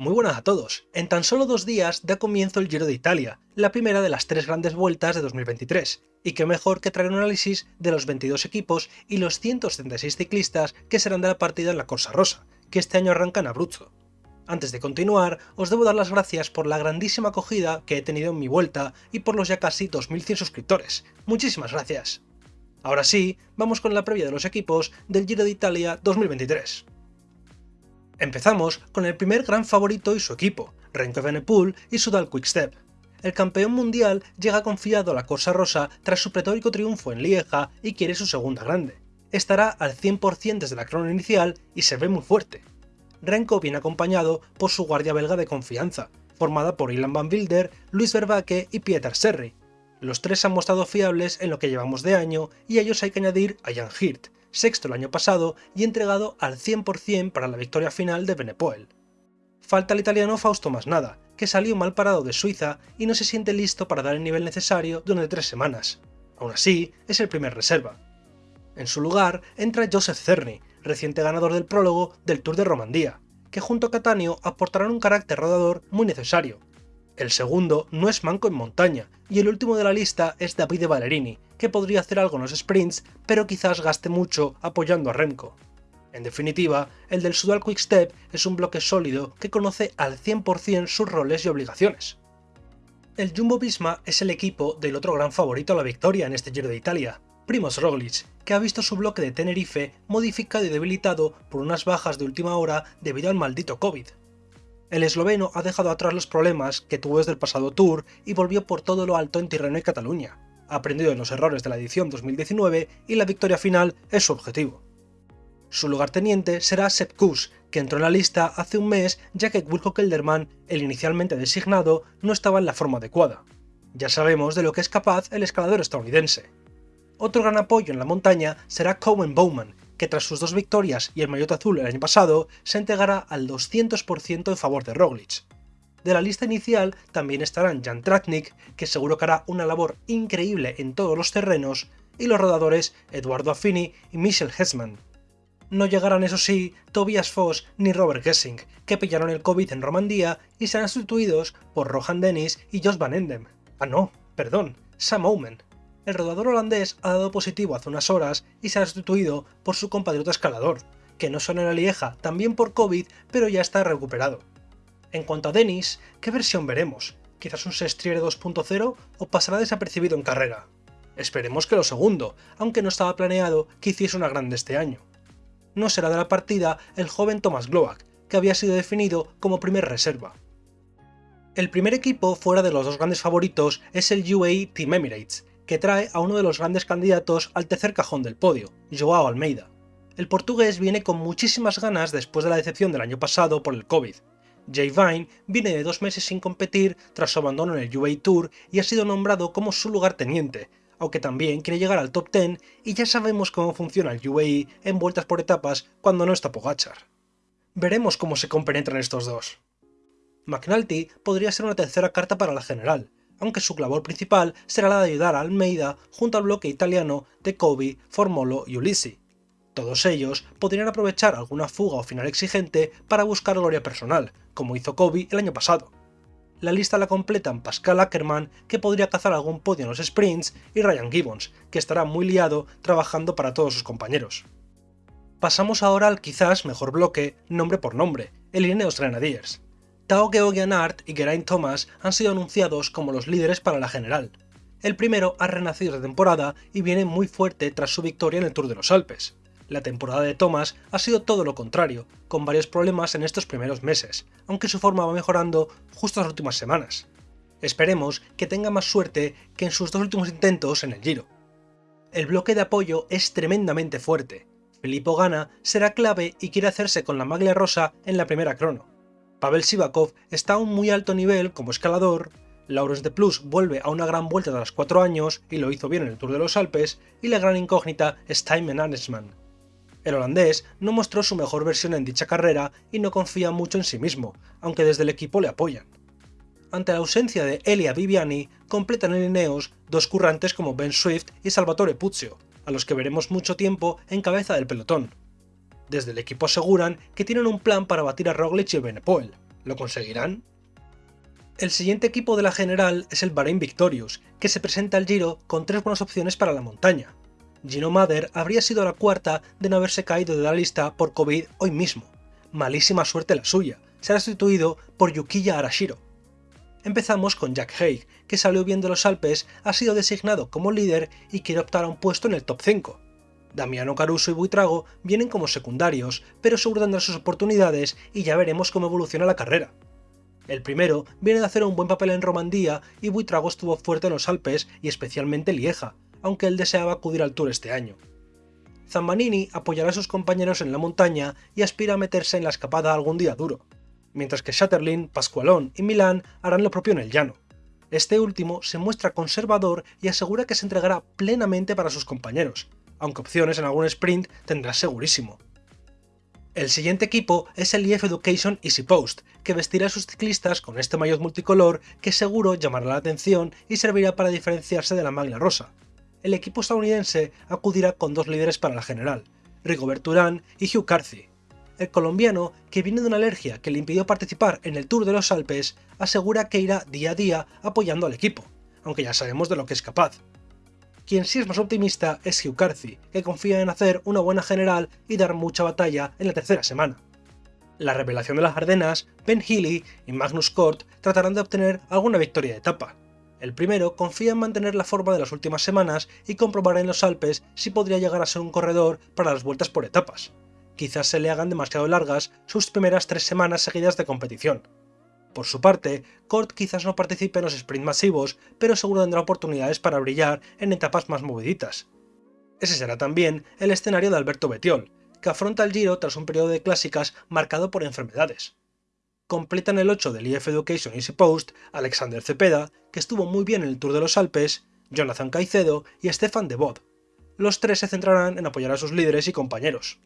Muy buenas a todos. En tan solo dos días da comienzo el Giro de Italia, la primera de las tres grandes vueltas de 2023, y qué mejor que traer un análisis de los 22 equipos y los 176 ciclistas que serán de la partida en la Corsa Rosa, que este año arranca en Abruzzo. Antes de continuar, os debo dar las gracias por la grandísima acogida que he tenido en mi vuelta y por los ya casi 2100 suscriptores. Muchísimas gracias. Ahora sí, vamos con la previa de los equipos del Giro de Italia 2023. Empezamos con el primer gran favorito y su equipo, Renko Evenepoel y Sudal Quickstep. El campeón mundial llega confiado a la Corsa Rosa tras su pretórico triunfo en Lieja y quiere su segunda grande. Estará al 100% desde la crono inicial y se ve muy fuerte. Renko viene acompañado por su guardia belga de confianza, formada por Ilan Van Wilder, Luis Vervaeke y Pieter Serri. Los tres han mostrado fiables en lo que llevamos de año y a ellos hay que añadir a Jan Hirt, sexto el año pasado y entregado al 100% para la victoria final de Benepoel. Falta el italiano Fausto Masnada, que salió mal parado de Suiza y no se siente listo para dar el nivel necesario durante tres semanas. Aún así, es el primer reserva. En su lugar entra Joseph Cerny, reciente ganador del prólogo del Tour de Romandía, que junto a Catania aportarán un carácter rodador muy necesario, el segundo no es manco en montaña, y el último de la lista es Davide Ballerini, que podría hacer algo en los sprints, pero quizás gaste mucho apoyando a Remco. En definitiva, el del Sudal Quickstep es un bloque sólido que conoce al 100% sus roles y obligaciones. El Jumbo Visma es el equipo del otro gran favorito a la victoria en este Giro de Italia, Primoz Roglic, que ha visto su bloque de Tenerife modificado y debilitado por unas bajas de última hora debido al maldito COVID. El esloveno ha dejado atrás los problemas que tuvo desde el pasado Tour y volvió por todo lo alto en Tirreno y Cataluña. Ha aprendido de los errores de la edición 2019 y la victoria final es su objetivo. Su lugarteniente será Sepp Kuss, que entró en la lista hace un mes ya que Wilco Kelderman, el inicialmente designado, no estaba en la forma adecuada. Ya sabemos de lo que es capaz el escalador estadounidense. Otro gran apoyo en la montaña será Cowen Bowman, que tras sus dos victorias y el maillot azul el año pasado, se entregará al 200% en favor de Roglic. De la lista inicial también estarán Jan Tratnik, que seguro que hará una labor increíble en todos los terrenos, y los rodadores Eduardo Affini y Michel Hessman. No llegarán eso sí Tobias Foss ni Robert Gessing, que pillaron el COVID en Romandía y serán sustituidos por Rohan Dennis y Jos Van Endem. Ah no, perdón, Sam Omen, el rodador holandés ha dado positivo hace unas horas y se ha sustituido por su compatriota escalador, que no en la Lieja también por COVID, pero ya está recuperado. En cuanto a Dennis, ¿qué versión veremos? ¿Quizás un Sestriere 2.0 o pasará desapercibido en carrera? Esperemos que lo segundo, aunque no estaba planeado que hiciese una grande este año. No será de la partida el joven Thomas Gloak, que había sido definido como primer reserva. El primer equipo fuera de los dos grandes favoritos es el UAE Team Emirates, que trae a uno de los grandes candidatos al tercer cajón del podio, Joao Almeida. El portugués viene con muchísimas ganas después de la decepción del año pasado por el COVID. Jay Vine viene de dos meses sin competir tras su abandono en el UAE Tour y ha sido nombrado como su lugarteniente, aunque también quiere llegar al top 10 y ya sabemos cómo funciona el UAE en vueltas por etapas cuando no está Pogachar. Veremos cómo se compenetran estos dos. McNulty podría ser una tercera carta para la general, aunque su labor principal será la de ayudar a Almeida junto al bloque italiano de Kobe, Formolo y Ulisi. Todos ellos podrían aprovechar alguna fuga o final exigente para buscar gloria personal, como hizo Kobe el año pasado. La lista la completan Pascal Ackermann, que podría cazar algún podio en los sprints, y Ryan Gibbons, que estará muy liado trabajando para todos sus compañeros. Pasamos ahora al quizás mejor bloque, nombre por nombre, el Ineos Grenadiers. Tao Geoghegan Art y Geraint Thomas han sido anunciados como los líderes para la general. El primero ha renacido de temporada y viene muy fuerte tras su victoria en el Tour de los Alpes. La temporada de Thomas ha sido todo lo contrario, con varios problemas en estos primeros meses, aunque su forma va mejorando justo las últimas semanas. Esperemos que tenga más suerte que en sus dos últimos intentos en el Giro. El bloque de apoyo es tremendamente fuerte. Filippo Gana será clave y quiere hacerse con la maglia rosa en la primera crono. Pavel Sivakov está a un muy alto nivel como escalador, Laurens de Plus vuelve a una gran vuelta los 4 años y lo hizo bien en el Tour de los Alpes, y la gran incógnita es Anesman. El holandés no mostró su mejor versión en dicha carrera y no confía mucho en sí mismo, aunque desde el equipo le apoyan. Ante la ausencia de Elia Viviani, completan el Ineos dos currantes como Ben Swift y Salvatore Puzio, a los que veremos mucho tiempo en cabeza del pelotón. Desde el equipo aseguran que tienen un plan para batir a Roglic y Benepoel. ¿Lo conseguirán? El siguiente equipo de la general es el Bahrain Victorious, que se presenta al Giro con tres buenas opciones para la montaña. Gino Mader habría sido la cuarta de no haberse caído de la lista por COVID hoy mismo. Malísima suerte la suya, será sustituido por Yukiya Arashiro. Empezamos con Jack Haig, que salió bien de los Alpes, ha sido designado como líder y quiere optar a un puesto en el top 5. Damiano Caruso y Buitrago vienen como secundarios, pero seguro tendrán sus oportunidades y ya veremos cómo evoluciona la carrera. El primero viene de hacer un buen papel en Romandía y Buitrago estuvo fuerte en los Alpes y especialmente Lieja, aunque él deseaba acudir al Tour este año. Zambanini apoyará a sus compañeros en la montaña y aspira a meterse en la escapada algún día duro, mientras que Schatterlin, Pascualón y Milán harán lo propio en el llano. Este último se muestra conservador y asegura que se entregará plenamente para sus compañeros, aunque opciones en algún sprint tendrá segurísimo. El siguiente equipo es el IF Education Easy Post, que vestirá a sus ciclistas con este maillot multicolor que seguro llamará la atención y servirá para diferenciarse de la maglia rosa. El equipo estadounidense acudirá con dos líderes para la general, Rigobert Urán y Hugh Carthy. El colombiano, que viene de una alergia que le impidió participar en el Tour de los Alpes, asegura que irá día a día apoyando al equipo, aunque ya sabemos de lo que es capaz. Quien sí es más optimista es Hugh Carthy, que confía en hacer una buena general y dar mucha batalla en la tercera semana. La revelación de las Ardenas, Ben Healy y Magnus Cort tratarán de obtener alguna victoria de etapa. El primero confía en mantener la forma de las últimas semanas y comprobar en los Alpes si podría llegar a ser un corredor para las vueltas por etapas. Quizás se le hagan demasiado largas sus primeras tres semanas seguidas de competición, por su parte, Cort quizás no participe en los sprints masivos, pero seguro tendrá oportunidades para brillar en etapas más moviditas. Ese será también el escenario de Alberto Betiol, que afronta el Giro tras un periodo de clásicas marcado por enfermedades. Completan el 8 del IF Education Easy Post Alexander Cepeda, que estuvo muy bien en el Tour de los Alpes, Jonathan Caicedo y Stefan de Bod. Los tres se centrarán en apoyar a sus líderes y compañeros.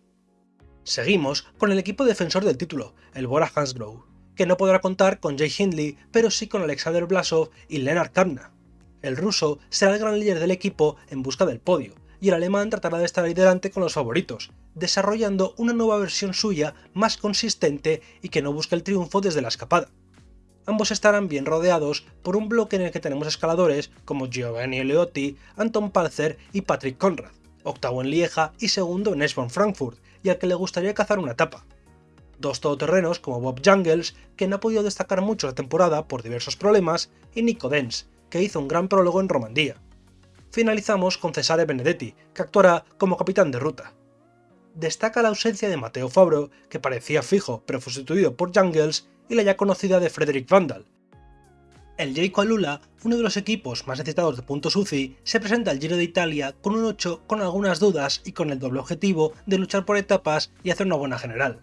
Seguimos con el equipo defensor del título, el Bora Hansgrohe que no podrá contar con Jay Hindley, pero sí con Alexander Blasov y Lennart Kamna. El ruso será el gran líder del equipo en busca del podio, y el alemán tratará de estar ahí delante con los favoritos, desarrollando una nueva versión suya más consistente y que no busque el triunfo desde la escapada. Ambos estarán bien rodeados por un bloque en el que tenemos escaladores como Giovanni Leotti, Anton Palzer y Patrick Conrad, octavo en Lieja y segundo en Eschborn Frankfurt, y al que le gustaría cazar una etapa dos todoterrenos como Bob Jungles, que no ha podido destacar mucho la temporada por diversos problemas, y Nico Dens, que hizo un gran prólogo en Romandía. Finalizamos con Cesare Benedetti, que actuará como capitán de ruta. Destaca la ausencia de Matteo Fabro, que parecía fijo pero sustituido por Jungles, y la ya conocida de Frederick Vandal. El Jayco Alula, uno de los equipos más necesitados de puntos UCI, se presenta al Giro de Italia con un 8 con algunas dudas y con el doble objetivo de luchar por etapas y hacer una buena general.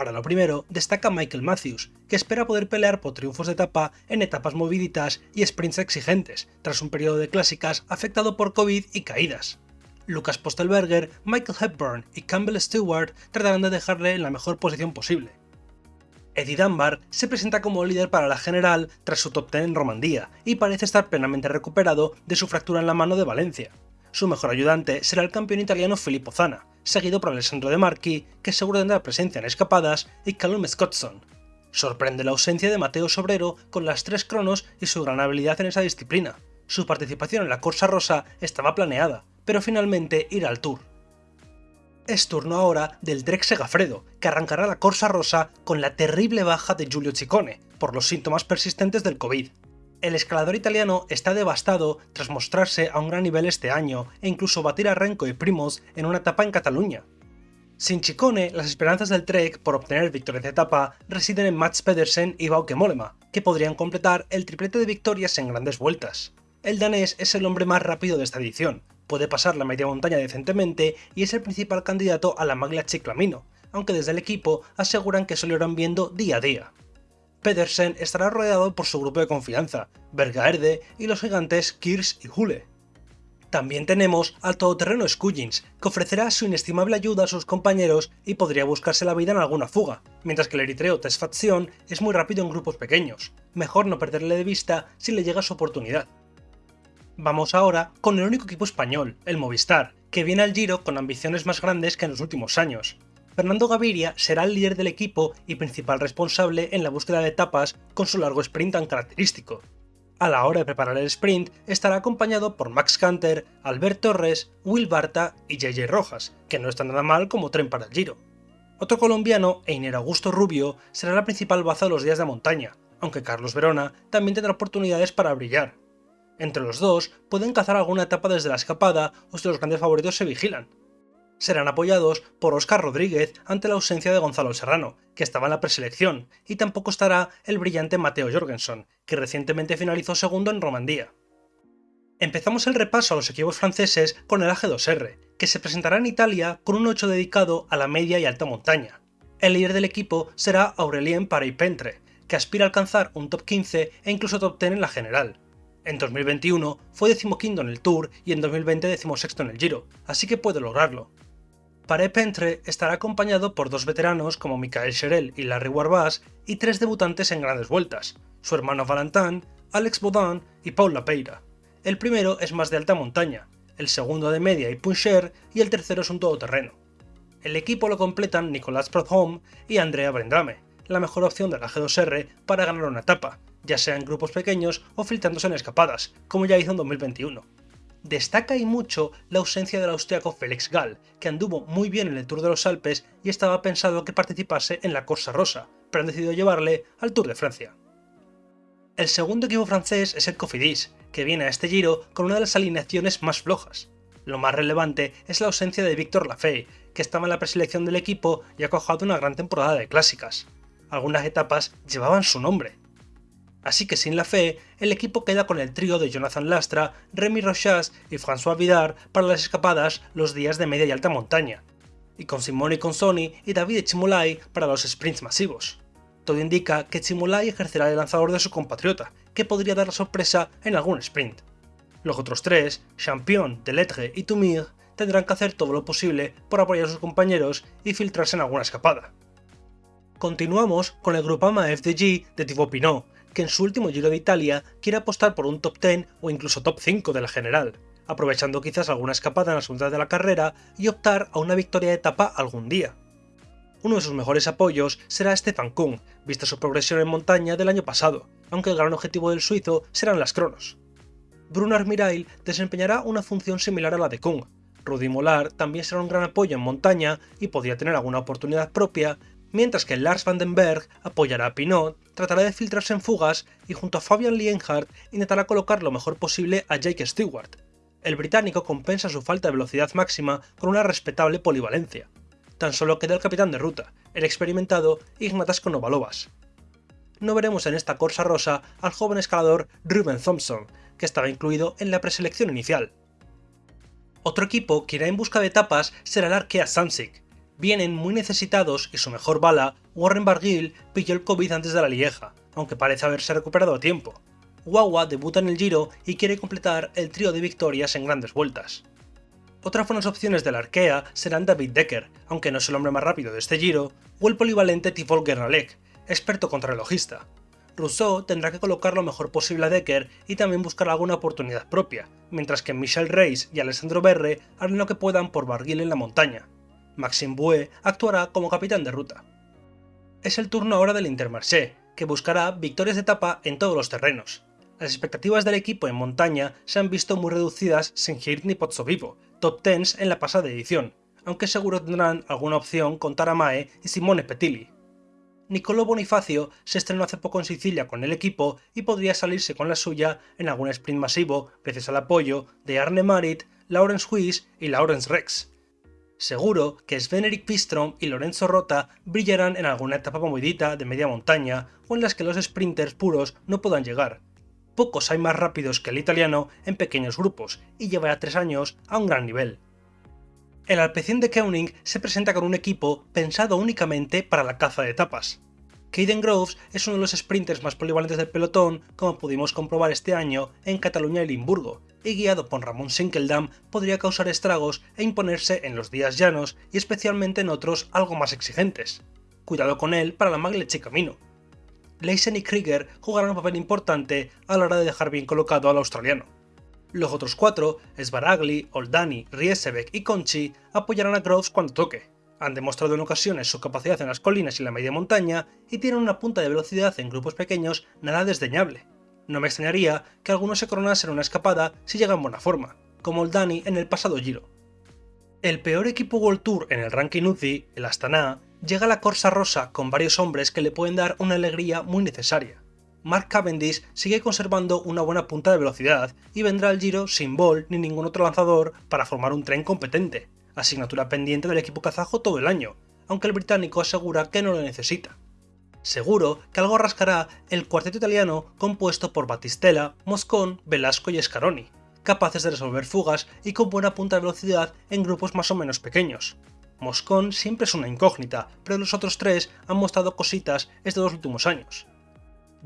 Para lo primero, destaca Michael Matthews, que espera poder pelear por triunfos de etapa en etapas moviditas y sprints exigentes, tras un periodo de clásicas afectado por COVID y caídas. Lucas Postelberger, Michael Hepburn y Campbell Stewart tratarán de dejarle en la mejor posición posible. Eddie Dunbar se presenta como líder para la general tras su top 10 en Romandía y parece estar plenamente recuperado de su fractura en la mano de Valencia. Su mejor ayudante será el campeón italiano Filippo Zana, seguido por Alessandro De Marchi, que seguro tendrá presencia en escapadas, y Callum Scottson. Sorprende la ausencia de Mateo Sobrero con las tres cronos y su gran habilidad en esa disciplina. Su participación en la Corsa Rosa estaba planeada, pero finalmente irá al Tour. Es turno ahora del Trek Segafredo, que arrancará la Corsa Rosa con la terrible baja de Giulio Ciccone, por los síntomas persistentes del COVID. El escalador italiano está devastado tras mostrarse a un gran nivel este año e incluso batir a Renko y Primos en una etapa en Cataluña. Sin Chicone, las esperanzas del Trek por obtener victorias de etapa residen en Mats Pedersen y Bauke Mollema, que podrían completar el triplete de victorias en grandes vueltas. El danés es el hombre más rápido de esta edición, puede pasar la media montaña decentemente y es el principal candidato a la maglia Chiclamino, aunque desde el equipo aseguran que se lo irán viendo día a día. Pedersen estará rodeado por su grupo de confianza, Bergaerde y los gigantes Kirs y Hule. También tenemos al todoterreno Scuggins, que ofrecerá su inestimable ayuda a sus compañeros y podría buscarse la vida en alguna fuga, mientras que el eritreo Tesfacción es muy rápido en grupos pequeños, mejor no perderle de vista si le llega su oportunidad. Vamos ahora con el único equipo español, el Movistar, que viene al Giro con ambiciones más grandes que en los últimos años. Fernando Gaviria será el líder del equipo y principal responsable en la búsqueda de etapas con su largo sprint tan característico. A la hora de preparar el sprint estará acompañado por Max Canter, Albert Torres, Will Barta y JJ Rojas, que no está nada mal como tren para el Giro. Otro colombiano, Einer Augusto Rubio, será la principal baza de los días de montaña, aunque Carlos Verona también tendrá oportunidades para brillar. Entre los dos pueden cazar alguna etapa desde la escapada o si los grandes favoritos se vigilan. Serán apoyados por Oscar Rodríguez ante la ausencia de Gonzalo Serrano, que estaba en la preselección, y tampoco estará el brillante Mateo Jorgensen, que recientemente finalizó segundo en Romandía. Empezamos el repaso a los equipos franceses con el AG2R, que se presentará en Italia con un 8 dedicado a la media y alta montaña. El líder del equipo será Aurelien Parey-Pentre, que aspira a alcanzar un top 15 e incluso top 10 en la general. En 2021 fue decimoquinto en el Tour y en 2020 decimosexto en el Giro, así que puede lograrlo. Paré-Pentre estará acompañado por dos veteranos como Michael Cherel y Larry Warbas y tres debutantes en grandes vueltas, su hermano Valentin, Alex Baudin y Paul Lapeira. El primero es más de alta montaña, el segundo de media y puncher y el tercero es un todoterreno. El equipo lo completan Nicolas Prudhomme y Andrea Brendrame, la mejor opción de la G2R para ganar una etapa, ya sea en grupos pequeños o filtrándose en escapadas, como ya hizo en 2021. Destaca y mucho la ausencia del austriaco Felix Gall, que anduvo muy bien en el Tour de los Alpes y estaba pensado que participase en la Corsa Rosa, pero han decidido llevarle al Tour de Francia. El segundo equipo francés es el Cofidis, que viene a este giro con una de las alineaciones más flojas. Lo más relevante es la ausencia de Victor Lafay, que estaba en la preselección del equipo y ha cojado una gran temporada de clásicas algunas etapas llevaban su nombre. Así que sin la fe, el equipo queda con el trío de Jonathan Lastra, Remy Rochas y François Vidar para las escapadas los días de media y alta montaña, y con Simone Consoni y David Chimolai para los sprints masivos. Todo indica que Chimolai ejercerá el lanzador de su compatriota, que podría dar la sorpresa en algún sprint. Los otros tres, Champion, Delettre y Tumir, tendrán que hacer todo lo posible por apoyar a sus compañeros y filtrarse en alguna escapada. Continuamos con el Grupama FDG de Thibaut Pinot, que en su último Giro de Italia quiere apostar por un top 10 o incluso top 5 de la general, aprovechando quizás alguna escapada en la segunda de la carrera y optar a una victoria de etapa algún día. Uno de sus mejores apoyos será Stefan Kuhn, vista su progresión en montaña del año pasado, aunque el gran objetivo del suizo serán las cronos. Bruno Armirail desempeñará una función similar a la de Kuhn. Rudy Molar también será un gran apoyo en montaña y podría tener alguna oportunidad propia, mientras que Lars van den Berg apoyará a Pinot, tratará de filtrarse en fugas y junto a Fabian Lienhardt intentará colocar lo mejor posible a Jake Stewart. El británico compensa su falta de velocidad máxima con una respetable polivalencia. Tan solo queda el capitán de ruta, el experimentado Ignatas Konovalovas. No veremos en esta Corsa Rosa al joven escalador Ruben Thompson, que estaba incluido en la preselección inicial. Otro equipo que irá en busca de etapas será el Arkea Samsic, vienen muy necesitados y su mejor bala, Warren Barguil, pilló el COVID antes de la Lieja, aunque parece haberse recuperado a tiempo. Wawa debuta en el Giro y quiere completar el trío de victorias en grandes vueltas. Otras buenas opciones del Arkea serán David Decker, aunque no es el hombre más rápido de este Giro, o el polivalente Tifol Gernalek, experto contrarrelojista. Rousseau tendrá que colocar lo mejor posible a Decker y también buscar alguna oportunidad propia, mientras que Michel Reis y Alessandro Berre harán lo que puedan por Barguil en la montaña. Maxime Bouet actuará como capitán de ruta. Es el turno ahora del Intermarché, que buscará victorias de etapa en todos los terrenos. Las expectativas del equipo en montaña se han visto muy reducidas sin Hirt ni Pozzovivo, top 10 en la pasada edición, aunque seguro tendrán alguna opción con Taramae y Simone Petilli. Nicolò Bonifacio se estrenó hace poco en Sicilia con el equipo y podría salirse con la suya en algún sprint masivo gracias al apoyo de Arne Marit, Laurence Huis y Laurence Rex. Seguro que Sven-Erik Pistrom y Lorenzo Rota brillarán en alguna etapa movidita de media montaña o en las que los sprinters puros no puedan llegar. Pocos hay más rápidos que el italiano en pequeños grupos y llevará tres años a un gran nivel. El Alpecin de Koenig se presenta con un equipo pensado únicamente para la caza de etapas. Caden Groves es uno de los sprinters más polivalentes del pelotón, como pudimos comprobar este año en Cataluña y Limburgo, y guiado por Ramón Sinkeldam podría causar estragos e imponerse en los días llanos y especialmente en otros algo más exigentes. Cuidado con él para la Magleche Camino. Leisen y Krieger jugarán un papel importante a la hora de dejar bien colocado al australiano. Los otros cuatro, Svaragli, Oldani, Riesebek y Conchi, apoyarán a Groves cuando toque, Han demostrado en ocasiones su capacidad en las colinas y la media montaña y tienen una punta de velocidad en grupos pequeños nada desdeñable. No me extrañaría que algunos se coronasen una escapada si llegan en buena forma, como el Dani en el pasado Giro. El peor equipo World Tour en el ranking UCI, el Astana, llega a la Corsa Rosa con varios hombres que le pueden dar una alegría muy necesaria. Mark Cavendish sigue conservando una buena punta de velocidad y vendrá al Giro sin Ball ni ningún otro lanzador para formar un tren competente, asignatura pendiente del equipo kazajo todo el año, aunque el británico asegura que no lo necesita. Seguro que algo rascará el cuarteto italiano compuesto por Battistella, Moscón, Velasco y Scaroni, capaces de resolver fugas y con buena punta de velocidad en grupos más o menos pequeños. Moscón siempre es una incógnita, pero los otros tres han mostrado cositas estos dos últimos años.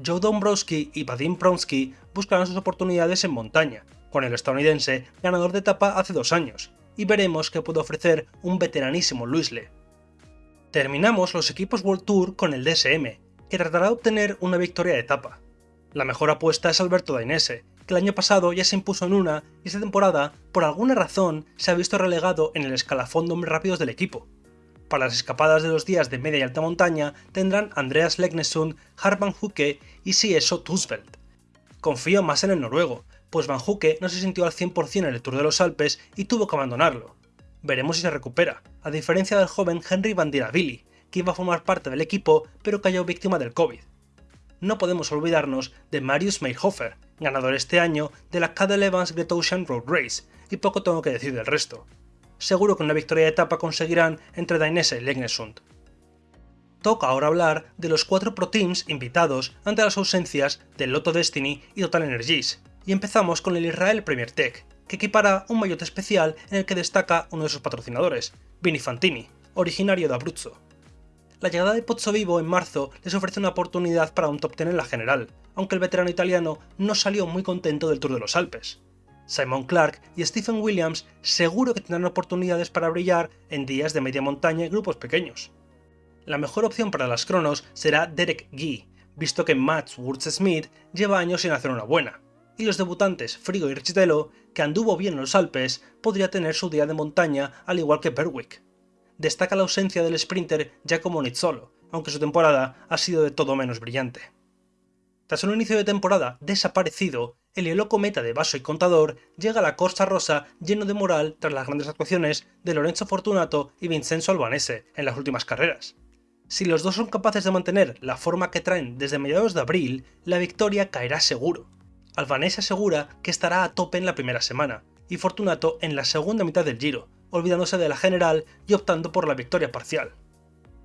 Joe Dombrowski y Vadim Pronsky buscarán sus oportunidades en montaña, con el estadounidense ganador de etapa hace dos años, y veremos qué puede ofrecer un veteranísimo Luisle. Terminamos los equipos World Tour con el DSM, que tratará de obtener una victoria de etapa. La mejor apuesta es Alberto Dainese, que el año pasado ya se impuso en una y esta temporada, por alguna razón, se ha visto relegado en el escalafón de hombres rápidos del equipo. Para las escapadas de los días de media y alta montaña tendrán Andreas Legnesund, Harman Hucke y Sieso Tusveld. Confío más en el noruego, pues Van Hucke no se sintió al 100% en el Tour de los Alpes y tuvo que abandonarlo. Veremos si se recupera, a diferencia del joven Henry Van Diravilli, que iba a formar parte del equipo pero cayó víctima del COVID no podemos olvidarnos de Marius Meyerhofer, ganador este año de la Cadel Evans Great Ocean Road Race, y poco tengo que decir del resto. Seguro que una victoria de etapa conseguirán entre Dainese y Legnesund. Toca ahora hablar de los cuatro Pro Teams invitados ante las ausencias del Lotto Destiny y Total Energies, y empezamos con el Israel Premier Tech, que equipará un maillot especial en el que destaca uno de sus patrocinadores, Vini Fantini, originario de Abruzzo la llegada de Pozzo Vivo en marzo les ofrece una oportunidad para un top 10 en la general, aunque el veterano italiano no salió muy contento del Tour de los Alpes. Simon Clark y Stephen Williams seguro que tendrán oportunidades para brillar en días de media montaña y grupos pequeños. La mejor opción para las cronos será Derek Gee, visto que Mats Wurz-Smith lleva años sin hacer una buena, y los debutantes Frigo y Richitello, que anduvo bien en los Alpes, podría tener su día de montaña al igual que Berwick destaca la ausencia del sprinter Giacomo Nizzolo, aunque su temporada ha sido de todo menos brillante. Tras un inicio de temporada desaparecido, el loco meta de Vaso y Contador llega a la Corsa Rosa lleno de moral tras las grandes actuaciones de Lorenzo Fortunato y Vincenzo Albanese en las últimas carreras. Si los dos son capaces de mantener la forma que traen desde mediados de abril, la victoria caerá seguro. Albanese asegura que estará a tope en la primera semana, y Fortunato en la segunda mitad del Giro, olvidándose de la general y optando por la victoria parcial.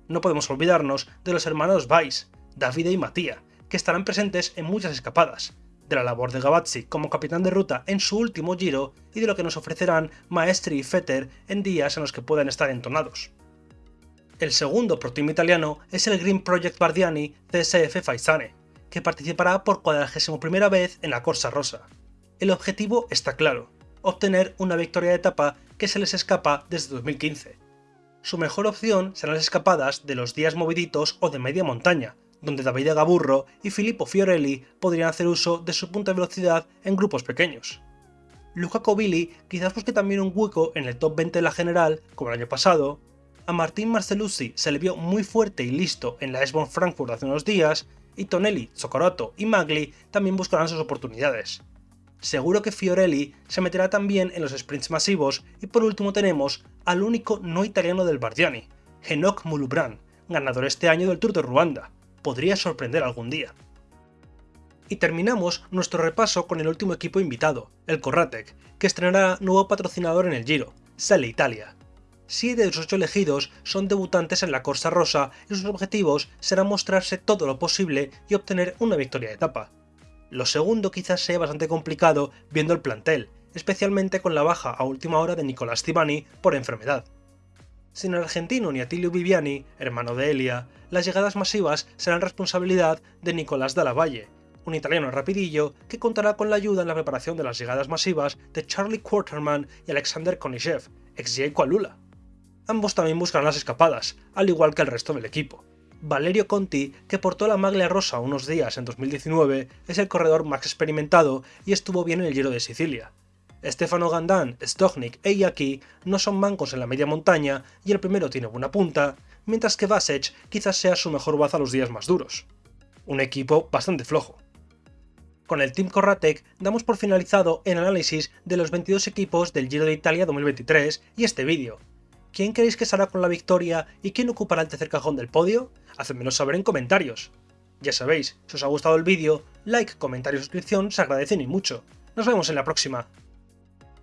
No podemos olvidarnos de los hermanos Weiss, Davide y Matías, que estarán presentes en muchas escapadas, de la labor de Gavazzi como capitán de ruta en su último giro y de lo que nos ofrecerán Maestri y Fetter en días en los que puedan estar entonados. El segundo pro team italiano es el Green Project Bardiani CSF Faisane, que participará por cuadragésimo primera vez en la Corsa Rosa. El objetivo está claro, obtener una victoria de etapa que se les escapa desde 2015. Su mejor opción serán las escapadas de los días moviditos o de media montaña, donde David Gaburro y Filippo Fiorelli podrían hacer uso de su punta de velocidad en grupos pequeños. Luca Covilli quizás busque también un hueco en el top 20 de la general, como el año pasado. A Martín Marceluzzi se le vio muy fuerte y listo en la Esbon Frankfurt hace unos días, y Tonelli, Zocorato y Magli también buscarán sus oportunidades seguro que Fiorelli se meterá también en los sprints masivos y por último tenemos al único no italiano del Bardiani, Henok Mulubran, ganador este año del Tour de Ruanda. Podría sorprender algún día. Y terminamos nuestro repaso con el último equipo invitado, el Corratec, que estrenará nuevo patrocinador en el Giro, Sale Italia. Siete de sus ocho elegidos son debutantes en la Corsa Rosa y sus objetivos serán mostrarse todo lo posible y obtener una victoria de etapa. Lo segundo quizás sea bastante complicado viendo el plantel, especialmente con la baja a última hora de Nicolás Tibani por enfermedad. Sin el argentino ni Atilio Viviani, hermano de Elia, las llegadas masivas serán responsabilidad de Nicolás Dallavalle, un italiano rapidillo que contará con la ayuda en la preparación de las llegadas masivas de Charlie Quarterman y Alexander Konishev, ex Kualula. Ambos también buscarán las escapadas, al igual que el resto del equipo. Valerio Conti, que portó la maglia rosa unos días en 2019, es el corredor más experimentado y estuvo bien en el Giro de Sicilia. Stefano Gandan, Stognik e Iaki no son mancos en la media montaña y el primero tiene buena punta, mientras que Vasech quizás sea su mejor baza los días más duros. Un equipo bastante flojo. Con el Team Corratec damos por finalizado el análisis de los 22 equipos del Giro de Italia 2023 y este vídeo. ¿Quién creéis que saldrá con la victoria y quién ocupará el tercer cajón del podio? Hacedmelo saber en comentarios. Ya sabéis, si os ha gustado el vídeo, like, comentario y suscripción se agradecen y mucho. Nos vemos en la próxima.